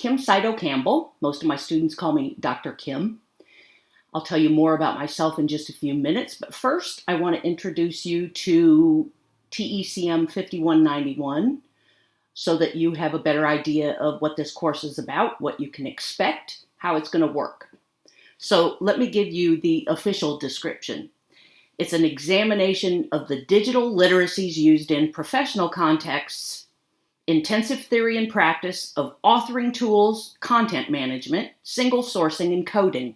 Kim Sydow Campbell. Most of my students call me Dr. Kim. I'll tell you more about myself in just a few minutes, but first I want to introduce you to TECM 5191 so that you have a better idea of what this course is about, what you can expect, how it's going to work. So let me give you the official description. It's an examination of the digital literacies used in professional contexts, intensive theory and practice of authoring tools, content management, single sourcing, and coding.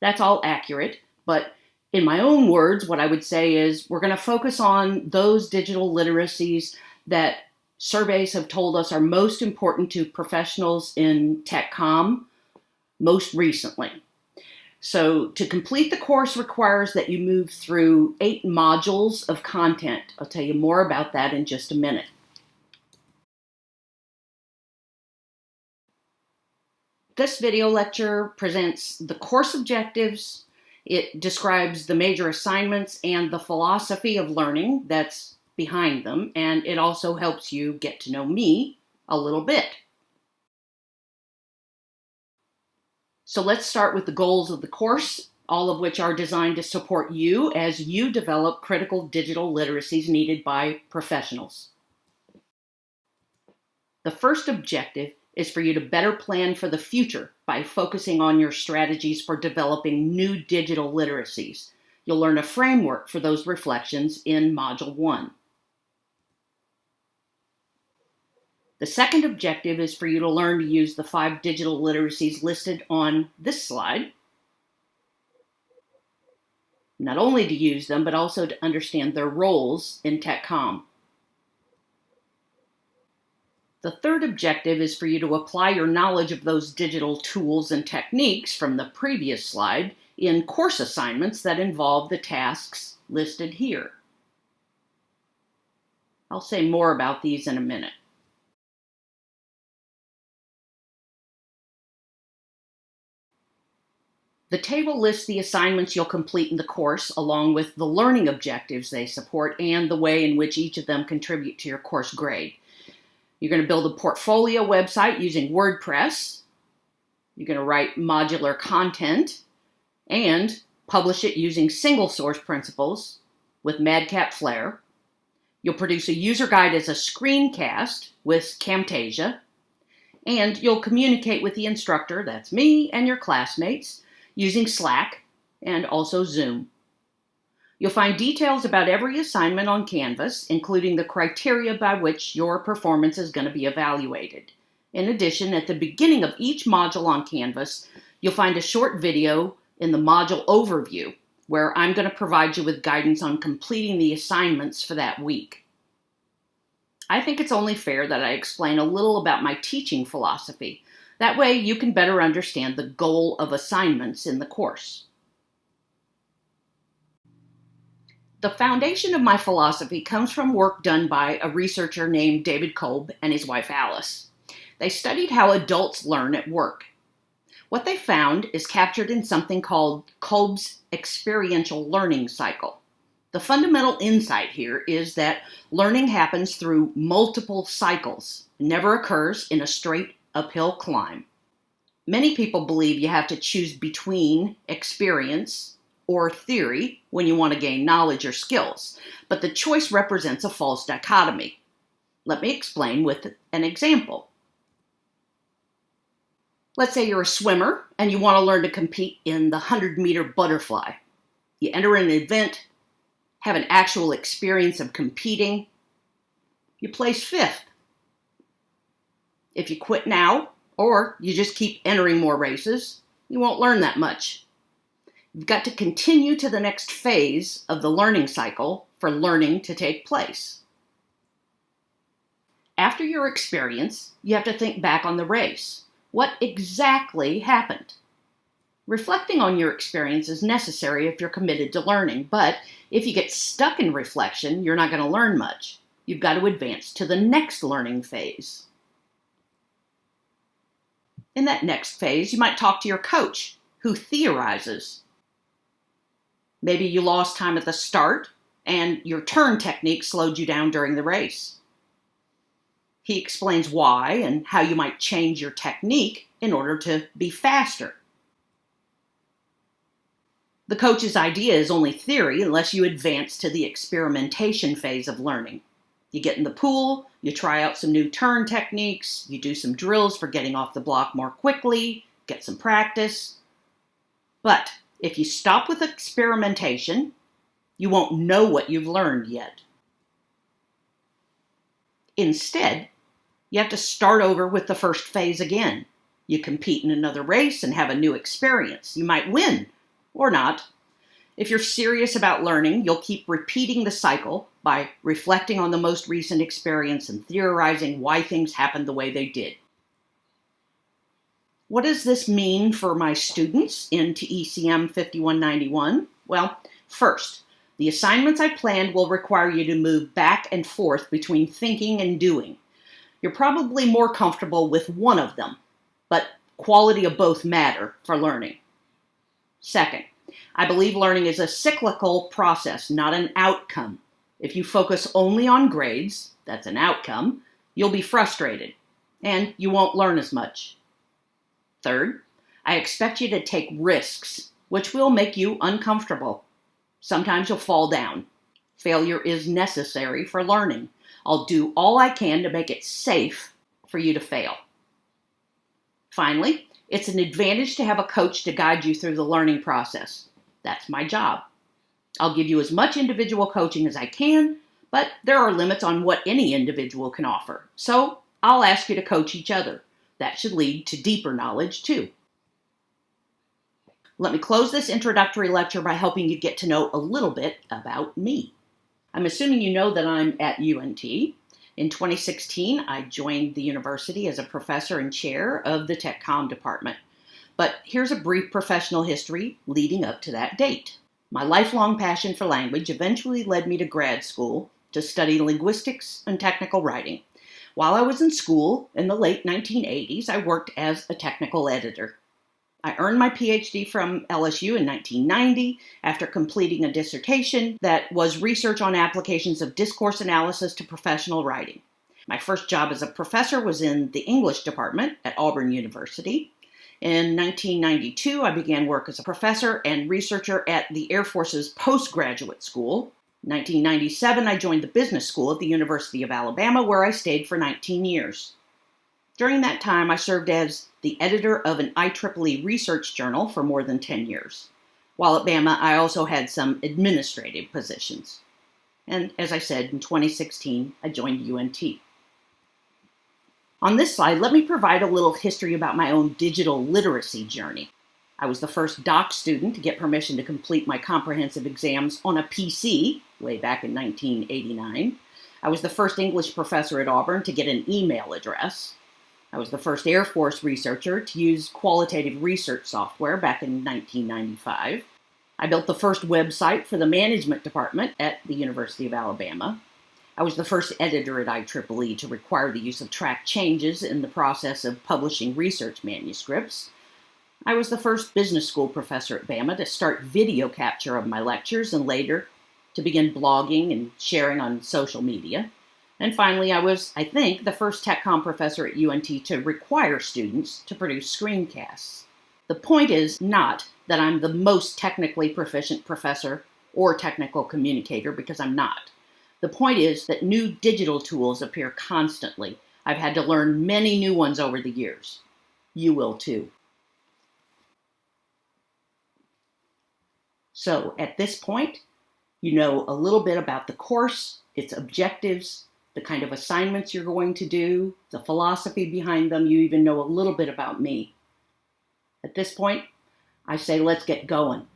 That's all accurate, but in my own words, what I would say is we're going to focus on those digital literacies that surveys have told us are most important to professionals in tech com most recently. So to complete the course requires that you move through eight modules of content. I'll tell you more about that in just a minute. This video lecture presents the course objectives, it describes the major assignments and the philosophy of learning that's behind them, and it also helps you get to know me a little bit. So let's start with the goals of the course, all of which are designed to support you as you develop critical digital literacies needed by professionals. The first objective is for you to better plan for the future by focusing on your strategies for developing new digital literacies. You'll learn a framework for those reflections in Module 1. The second objective is for you to learn to use the five digital literacies listed on this slide. Not only to use them, but also to understand their roles in TechCom. The third objective is for you to apply your knowledge of those digital tools and techniques from the previous slide in course assignments that involve the tasks listed here. I'll say more about these in a minute. The table lists the assignments you'll complete in the course, along with the learning objectives they support and the way in which each of them contribute to your course grade. You're going to build a portfolio website using WordPress. You're going to write modular content and publish it using single source principles with Madcap Flare. You'll produce a user guide as a screencast with Camtasia. And you'll communicate with the instructor, that's me, and your classmates using Slack and also Zoom. You'll find details about every assignment on Canvas, including the criteria by which your performance is going to be evaluated. In addition, at the beginning of each module on Canvas, you'll find a short video in the module overview where I'm going to provide you with guidance on completing the assignments for that week. I think it's only fair that I explain a little about my teaching philosophy. That way you can better understand the goal of assignments in the course. The foundation of my philosophy comes from work done by a researcher named David Kolb and his wife Alice. They studied how adults learn at work. What they found is captured in something called Kolb's experiential learning cycle. The fundamental insight here is that learning happens through multiple cycles, never occurs in a straight uphill climb. Many people believe you have to choose between experience or theory when you want to gain knowledge or skills, but the choice represents a false dichotomy. Let me explain with an example. Let's say you're a swimmer and you want to learn to compete in the 100 meter butterfly. You enter an event, have an actual experience of competing, you place fifth. If you quit now, or you just keep entering more races, you won't learn that much. You've got to continue to the next phase of the learning cycle for learning to take place. After your experience, you have to think back on the race. What exactly happened? Reflecting on your experience is necessary if you're committed to learning, but if you get stuck in reflection, you're not going to learn much. You've got to advance to the next learning phase. In that next phase, you might talk to your coach, who theorizes Maybe you lost time at the start and your turn technique slowed you down during the race. He explains why and how you might change your technique in order to be faster. The coach's idea is only theory unless you advance to the experimentation phase of learning. You get in the pool, you try out some new turn techniques, you do some drills for getting off the block more quickly, get some practice. But if you stop with experimentation, you won't know what you've learned yet. Instead, you have to start over with the first phase again. You compete in another race and have a new experience. You might win or not. If you're serious about learning, you'll keep repeating the cycle by reflecting on the most recent experience and theorizing why things happened the way they did. What does this mean for my students in TECM 5191? Well, first, the assignments I planned will require you to move back and forth between thinking and doing. You're probably more comfortable with one of them, but quality of both matter for learning. Second, I believe learning is a cyclical process, not an outcome. If you focus only on grades, that's an outcome, you'll be frustrated and you won't learn as much. Third, I expect you to take risks, which will make you uncomfortable. Sometimes you'll fall down. Failure is necessary for learning. I'll do all I can to make it safe for you to fail. Finally, it's an advantage to have a coach to guide you through the learning process. That's my job. I'll give you as much individual coaching as I can, but there are limits on what any individual can offer. So I'll ask you to coach each other. That should lead to deeper knowledge too. Let me close this introductory lecture by helping you get to know a little bit about me. I'm assuming you know that I'm at UNT. In 2016, I joined the university as a professor and chair of the Tech Com department. But here's a brief professional history leading up to that date. My lifelong passion for language eventually led me to grad school to study linguistics and technical writing. While I was in school in the late 1980s, I worked as a technical editor. I earned my PhD from LSU in 1990 after completing a dissertation that was research on applications of discourse analysis to professional writing. My first job as a professor was in the English department at Auburn University. In 1992, I began work as a professor and researcher at the Air Force's postgraduate school. In 1997, I joined the business school at the University of Alabama, where I stayed for 19 years. During that time, I served as the editor of an IEEE research journal for more than 10 years. While at Bama, I also had some administrative positions. And as I said, in 2016, I joined UNT. On this slide, let me provide a little history about my own digital literacy journey. I was the first doc student to get permission to complete my comprehensive exams on a PC way back in 1989. I was the first English professor at Auburn to get an email address. I was the first Air Force researcher to use qualitative research software back in 1995. I built the first website for the management department at the University of Alabama. I was the first editor at IEEE to require the use of track changes in the process of publishing research manuscripts. I was the first business school professor at Bama to start video capture of my lectures and later to begin blogging and sharing on social media. And finally, I was, I think, the first TechCom professor at UNT to require students to produce screencasts. The point is not that I'm the most technically proficient professor or technical communicator, because I'm not. The point is that new digital tools appear constantly. I've had to learn many new ones over the years. You will too. So at this point, you know a little bit about the course, its objectives, the kind of assignments you're going to do, the philosophy behind them. You even know a little bit about me. At this point, I say let's get going.